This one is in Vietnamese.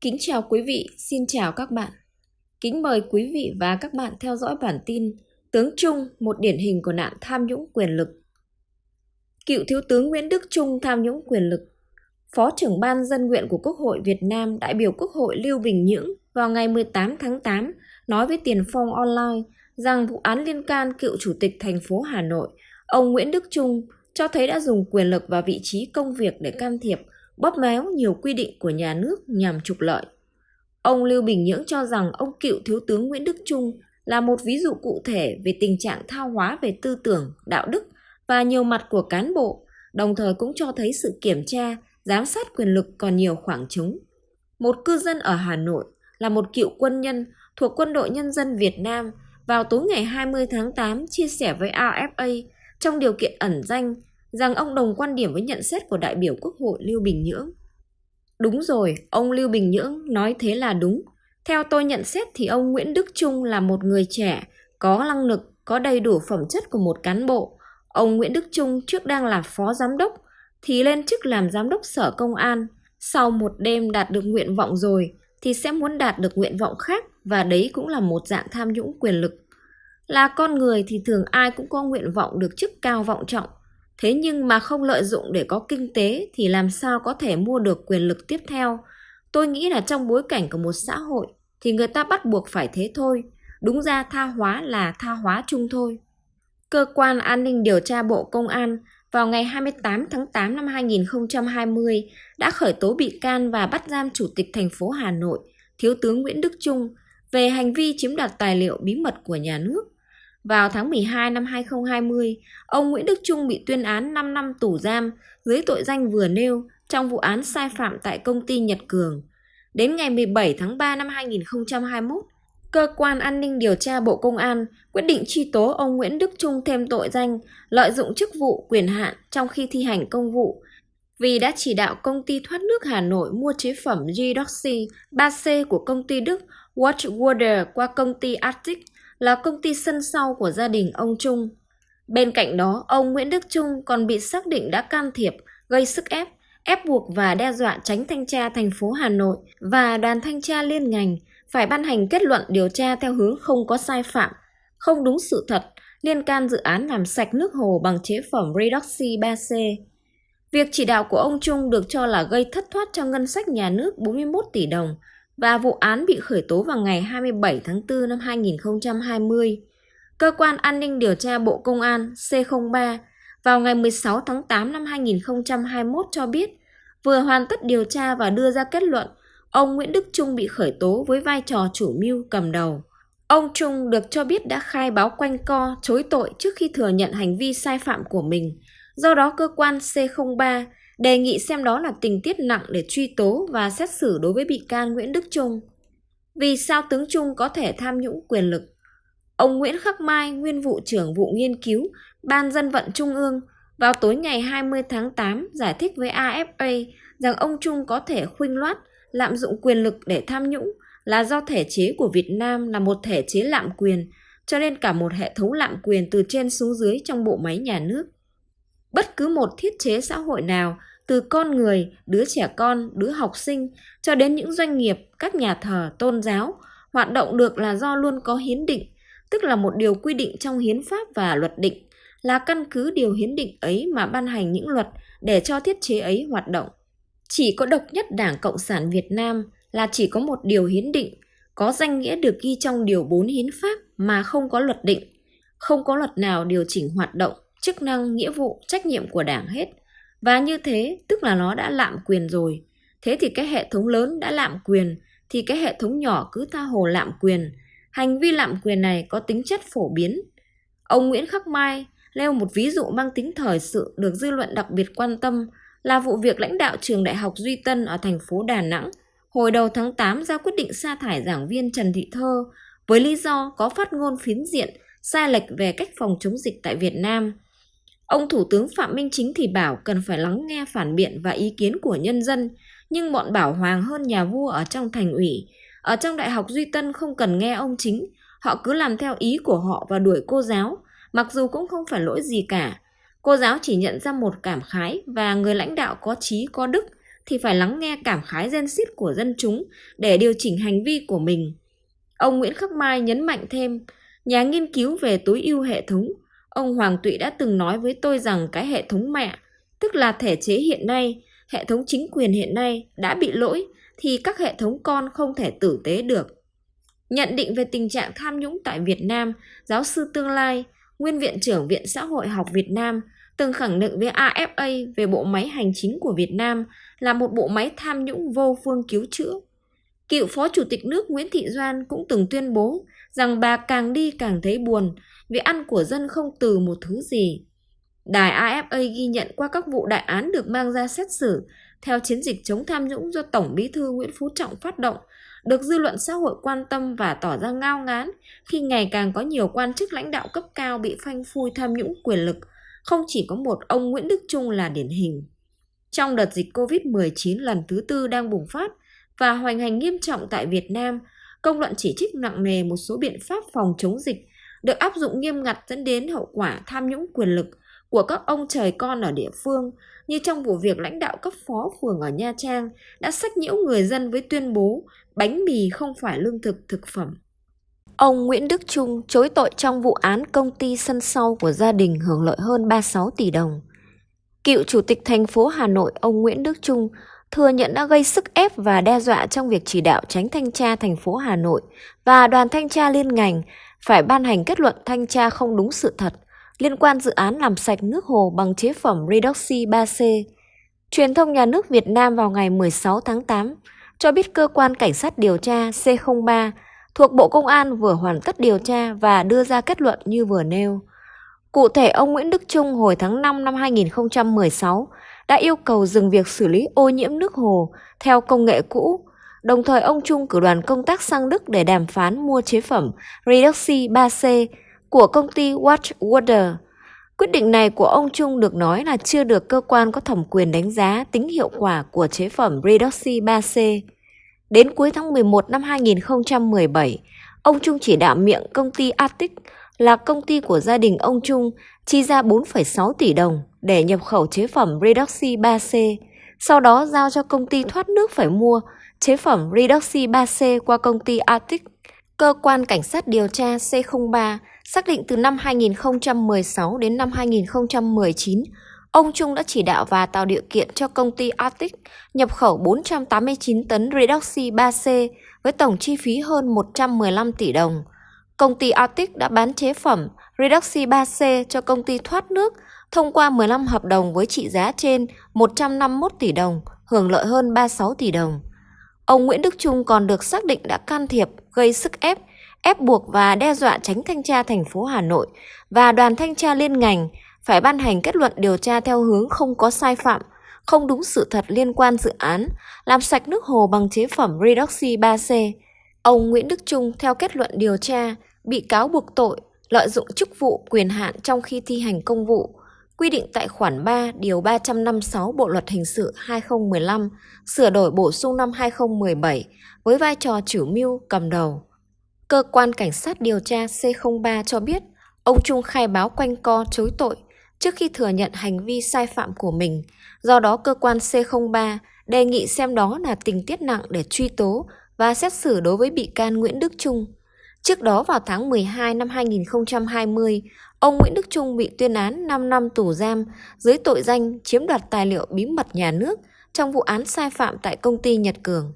Kính chào quý vị, xin chào các bạn. Kính mời quý vị và các bạn theo dõi bản tin Tướng Trung, một điển hình của nạn tham nhũng quyền lực. Cựu Thiếu tướng Nguyễn Đức Trung tham nhũng quyền lực. Phó trưởng ban dân nguyện của Quốc hội Việt Nam đại biểu Quốc hội Lưu Bình Nhưỡng vào ngày 18 tháng 8 nói với Tiền Phong Online rằng vụ án liên can cựu chủ tịch thành phố Hà Nội, ông Nguyễn Đức Trung cho thấy đã dùng quyền lực và vị trí công việc để can thiệp bóp méo nhiều quy định của nhà nước nhằm trục lợi. Ông Lưu Bình Nhưỡng cho rằng ông cựu Thiếu tướng Nguyễn Đức Trung là một ví dụ cụ thể về tình trạng thao hóa về tư tưởng, đạo đức và nhiều mặt của cán bộ, đồng thời cũng cho thấy sự kiểm tra, giám sát quyền lực còn nhiều khoảng trống. Một cư dân ở Hà Nội là một cựu quân nhân thuộc Quân đội Nhân dân Việt Nam vào tối ngày 20 tháng 8 chia sẻ với AFA trong điều kiện ẩn danh rằng ông đồng quan điểm với nhận xét của đại biểu Quốc hội Lưu Bình Nhưỡng. Đúng rồi, ông Lưu Bình Nhưỡng nói thế là đúng. Theo tôi nhận xét thì ông Nguyễn Đức Trung là một người trẻ, có năng lực, có đầy đủ phẩm chất của một cán bộ. Ông Nguyễn Đức Trung trước đang là phó giám đốc, thì lên chức làm giám đốc sở công an. Sau một đêm đạt được nguyện vọng rồi, thì sẽ muốn đạt được nguyện vọng khác và đấy cũng là một dạng tham nhũng quyền lực. Là con người thì thường ai cũng có nguyện vọng được chức cao vọng trọng, Thế nhưng mà không lợi dụng để có kinh tế thì làm sao có thể mua được quyền lực tiếp theo? Tôi nghĩ là trong bối cảnh của một xã hội thì người ta bắt buộc phải thế thôi. Đúng ra tha hóa là tha hóa chung thôi. Cơ quan An ninh Điều tra Bộ Công an vào ngày 28 tháng 8 năm 2020 đã khởi tố bị can và bắt giam Chủ tịch thành phố Hà Nội, Thiếu tướng Nguyễn Đức Trung về hành vi chiếm đoạt tài liệu bí mật của nhà nước. Vào tháng 12 năm 2020, ông Nguyễn Đức Trung bị tuyên án 5 năm tù giam dưới tội danh vừa nêu trong vụ án sai phạm tại công ty Nhật Cường. Đến ngày 17 tháng 3 năm 2021, Cơ quan An ninh Điều tra Bộ Công an quyết định truy tố ông Nguyễn Đức Trung thêm tội danh lợi dụng chức vụ quyền hạn trong khi thi hành công vụ vì đã chỉ đạo công ty thoát nước Hà Nội mua chế phẩm Gidoxy 3C của công ty Đức Watchwater qua công ty Arctic là công ty sân sau của gia đình ông Trung. Bên cạnh đó, ông Nguyễn Đức Trung còn bị xác định đã can thiệp, gây sức ép, ép buộc và đe dọa tránh thanh tra thành phố Hà Nội và đoàn thanh tra liên ngành phải ban hành kết luận điều tra theo hướng không có sai phạm, không đúng sự thật liên can dự án làm sạch nước hồ bằng chế phẩm Redoxy 3C. Việc chỉ đạo của ông Trung được cho là gây thất thoát cho ngân sách nhà nước 41 tỷ đồng, và vụ án bị khởi tố vào ngày 27 tháng 4 năm 2020. Cơ quan An ninh Điều tra Bộ Công an C03 vào ngày 16 tháng 8 năm 2021 cho biết vừa hoàn tất điều tra và đưa ra kết luận ông Nguyễn Đức Trung bị khởi tố với vai trò chủ mưu cầm đầu. Ông Trung được cho biết đã khai báo quanh co, chối tội trước khi thừa nhận hành vi sai phạm của mình. Do đó cơ quan C03 đề nghị xem đó là tình tiết nặng để truy tố và xét xử đối với bị can Nguyễn Đức Trung. Vì sao tướng Trung có thể tham nhũng quyền lực? Ông Nguyễn Khắc Mai, nguyên vụ trưởng vụ nghiên cứu, Ban dân vận Trung ương, vào tối ngày 20 tháng 8 giải thích với AFA rằng ông Trung có thể khuynh loát, lạm dụng quyền lực để tham nhũng là do thể chế của Việt Nam là một thể chế lạm quyền, cho nên cả một hệ thống lạm quyền từ trên xuống dưới trong bộ máy nhà nước. Bất cứ một thiết chế xã hội nào từ con người, đứa trẻ con, đứa học sinh cho đến những doanh nghiệp, các nhà thờ, tôn giáo hoạt động được là do luôn có hiến định, tức là một điều quy định trong hiến pháp và luật định, là căn cứ điều hiến định ấy mà ban hành những luật để cho thiết chế ấy hoạt động. Chỉ có độc nhất Đảng Cộng sản Việt Nam là chỉ có một điều hiến định, có danh nghĩa được ghi trong điều 4 hiến pháp mà không có luật định. Không có luật nào điều chỉnh hoạt động, chức năng, nghĩa vụ, trách nhiệm của Đảng hết – và như thế tức là nó đã lạm quyền rồi. Thế thì cái hệ thống lớn đã lạm quyền thì cái hệ thống nhỏ cứ tha hồ lạm quyền. Hành vi lạm quyền này có tính chất phổ biến. Ông Nguyễn Khắc Mai nêu một ví dụ mang tính thời sự được dư luận đặc biệt quan tâm là vụ việc lãnh đạo trường Đại học Duy Tân ở thành phố Đà Nẵng hồi đầu tháng 8 ra quyết định sa thải giảng viên Trần Thị Thơ với lý do có phát ngôn phiến diện, sai lệch về cách phòng chống dịch tại Việt Nam. Ông Thủ tướng Phạm Minh Chính thì bảo cần phải lắng nghe phản biện và ý kiến của nhân dân, nhưng bọn bảo hoàng hơn nhà vua ở trong thành ủy. Ở trong Đại học Duy Tân không cần nghe ông Chính, họ cứ làm theo ý của họ và đuổi cô giáo, mặc dù cũng không phải lỗi gì cả. Cô giáo chỉ nhận ra một cảm khái và người lãnh đạo có trí có đức thì phải lắng nghe cảm khái gen xít của dân chúng để điều chỉnh hành vi của mình. Ông Nguyễn Khắc Mai nhấn mạnh thêm, nhà nghiên cứu về tối ưu hệ thống, ông Hoàng Tụy đã từng nói với tôi rằng cái hệ thống mẹ, tức là thể chế hiện nay, hệ thống chính quyền hiện nay đã bị lỗi thì các hệ thống con không thể tử tế được. Nhận định về tình trạng tham nhũng tại Việt Nam, giáo sư Tương Lai, nguyên viện trưởng Viện Xã hội học Việt Nam, từng khẳng định với AFA về bộ máy hành chính của Việt Nam là một bộ máy tham nhũng vô phương cứu chữa. Cựu Phó Chủ tịch nước Nguyễn Thị Doan cũng từng tuyên bố rằng bà càng đi càng thấy buồn vì ăn của dân không từ một thứ gì. Đài AFA ghi nhận qua các vụ đại án được mang ra xét xử theo chiến dịch chống tham nhũng do Tổng Bí thư Nguyễn Phú Trọng phát động, được dư luận xã hội quan tâm và tỏ ra ngao ngán khi ngày càng có nhiều quan chức lãnh đạo cấp cao bị phanh phui tham nhũng quyền lực, không chỉ có một ông Nguyễn Đức Trung là điển hình. Trong đợt dịch COVID-19 lần thứ tư đang bùng phát và hoành hành nghiêm trọng tại Việt Nam, công luận chỉ trích nặng nề một số biện pháp phòng chống dịch được áp dụng nghiêm ngặt dẫn đến hậu quả tham nhũng quyền lực của các ông trời con ở địa phương như trong vụ việc lãnh đạo cấp phó phường ở Nha Trang đã sách nhiễu người dân với tuyên bố bánh mì không phải lương thực thực phẩm. Ông Nguyễn Đức Trung chối tội trong vụ án công ty sân sau của gia đình hưởng lợi hơn 36 tỷ đồng. Cựu Chủ tịch thành phố Hà Nội ông Nguyễn Đức Trung thừa nhận đã gây sức ép và đe dọa trong việc chỉ đạo tránh thanh tra thành phố Hà Nội và đoàn thanh tra liên ngành phải ban hành kết luận thanh tra không đúng sự thật liên quan dự án làm sạch nước hồ bằng chế phẩm Redoxy 3C. Truyền thông nhà nước Việt Nam vào ngày 16 tháng 8 cho biết cơ quan cảnh sát điều tra C03 thuộc Bộ Công an vừa hoàn tất điều tra và đưa ra kết luận như vừa nêu. Cụ thể, ông Nguyễn Đức Trung hồi tháng 5 năm 2016 đã yêu cầu dừng việc xử lý ô nhiễm nước hồ theo công nghệ cũ. Đồng thời, ông Trung cử đoàn công tác sang Đức để đàm phán mua chế phẩm Redoxy 3C của công ty Watchwater. Quyết định này của ông Trung được nói là chưa được cơ quan có thẩm quyền đánh giá tính hiệu quả của chế phẩm Redoxy 3C. Đến cuối tháng 11 năm 2017, ông Trung chỉ đạo miệng công ty Arctic là công ty của gia đình ông Trung chi ra 4,6 tỷ đồng để nhập khẩu chế phẩm Redoxy 3C, sau đó giao cho công ty thoát nước phải mua chế phẩm Redoxy 3C qua công ty Arctic. Cơ quan Cảnh sát điều tra C03 xác định từ năm 2016 đến năm 2019, ông Trung đã chỉ đạo và tạo điều kiện cho công ty Arctic nhập khẩu 489 tấn Redoxy 3C với tổng chi phí hơn 115 tỷ đồng. Công ty Arctic đã bán chế phẩm Redoxy 3C cho công ty thoát nước thông qua 15 hợp đồng với trị giá trên 151 tỷ đồng, hưởng lợi hơn 36 tỷ đồng. Ông Nguyễn Đức Trung còn được xác định đã can thiệp, gây sức ép, ép buộc và đe dọa tránh thanh tra thành phố Hà Nội và đoàn thanh tra liên ngành phải ban hành kết luận điều tra theo hướng không có sai phạm, không đúng sự thật liên quan dự án, làm sạch nước hồ bằng chế phẩm Redoxy 3C. Ông Nguyễn Đức Trung theo kết luận điều tra bị cáo buộc tội lợi dụng chức vụ quyền hạn trong khi thi hành công vụ, quy định tại khoản 3 điều 356 Bộ luật hình sự 2015, sửa đổi bổ sung năm 2017 với vai trò chủ mưu cầm đầu. Cơ quan cảnh sát điều tra C03 cho biết, ông Trung khai báo quanh co chối tội trước khi thừa nhận hành vi sai phạm của mình. Do đó cơ quan C03 đề nghị xem đó là tình tiết nặng để truy tố và xét xử đối với bị can Nguyễn Đức Trung. Trước đó vào tháng 12 năm 2020, ông Nguyễn Đức Trung bị tuyên án 5 năm tù giam dưới tội danh chiếm đoạt tài liệu bí mật nhà nước trong vụ án sai phạm tại công ty Nhật Cường.